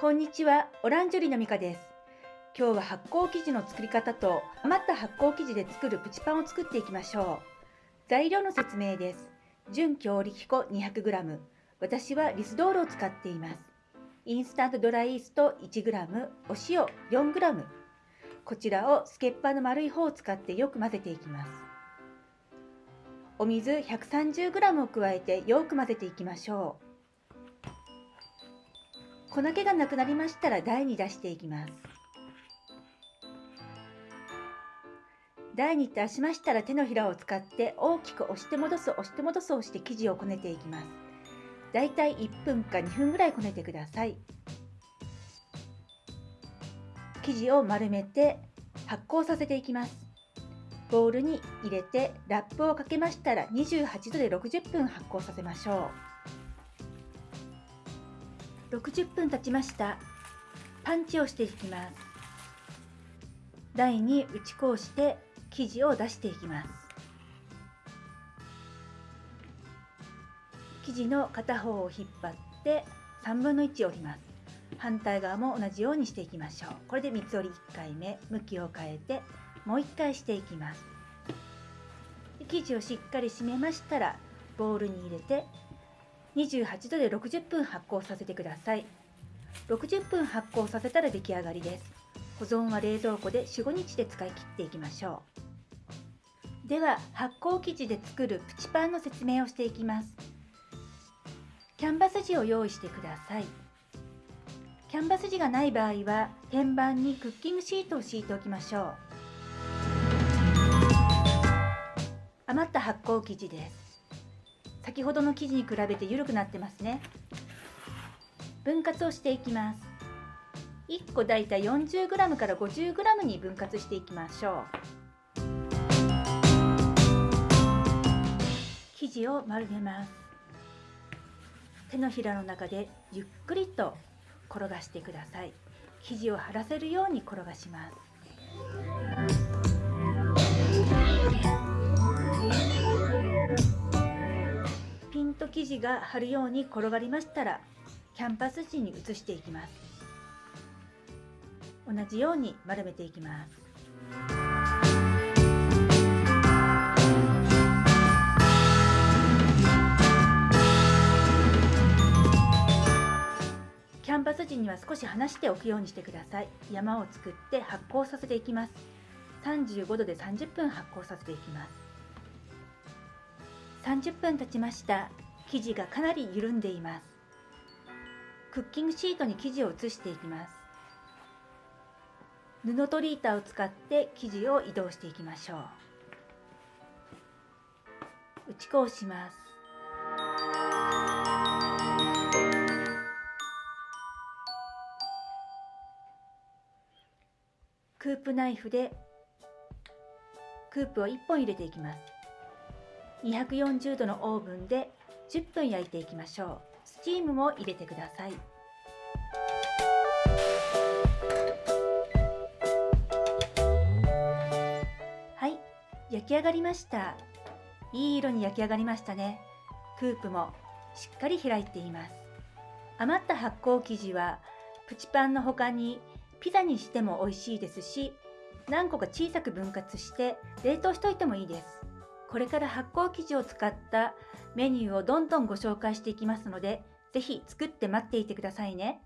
こんにちは、オランジュリのミカです。今日は発酵生地の作り方と余った発酵生地で作るプチパンを作っていきましょう。材料の説明です。純強力粉 200g。私はリスドールを使っています。インスタントドライイースト 1g、お塩 4g。こちらをスケッパーの丸い方を使ってよく混ぜていきます。お水 130g を加えてよく混ぜていきましょう。粉気がなくなりましたら台に出していきます。台に出しましたら手のひらを使って大きく押して戻す押して戻すをして生地をこねていきます。だいたい1分か2分ぐらいこねてください。生地を丸めて発酵させていきます。ボウルに入れてラップをかけましたら28度で60分発酵させましょう。60分経ちました。パンチをしていきます。台に打ち粉をして生地を出していきます。生地の片方を引っ張って3分の1折ります。反対側も同じようにしていきましょう。これで三つ折り1回目。向きを変えてもう1回していきます。生地をしっかり締めましたらボウルに入れて28度で60分発酵させてください60分発酵させたら出来上がりです保存は冷蔵庫で4、5日で使い切っていきましょう。では発酵生地で作るプチパンの説明をしていきます。キャンバス地を用意してください。キャンバス地がない場合は天板にクッキングシートを敷いておきましょう。余った発酵生地です。先ほどの生地に比べて緩くなってますね。分割をしていきます。1個だいたい 40g から 50g に分割していきましょう生地を丸めます手のひらの中でゆっくりと転がしてください生地を張らせるように転がします生地が張るように転がりましたらキャンパス地に移していきます。同じように丸めていきます。キャンバス地には少し離しておくようにしてください。山を作って発酵させていきます。35度で30分発酵させていきます。30分経ちました。生地がかなり緩んでいます。クッキングシートに生地を移していきます。布トリーターを使って生地を移動していきましょう。打ち粉をします。クープナイフでクープを1本入れていきます。240度のオーブンで10分焼いていきましょう。スチームも入れてください焼き上がりました。いい色に焼き上がりましたね。クープもしっかり開いています。余った発酵生地はプチパンの他にピザにしても美味しいですし何個か小さく分割して冷凍しといてもいいです。これから発酵生地を使ったメニューをどんどんご紹介していきますので是非作って待っていてくださいね。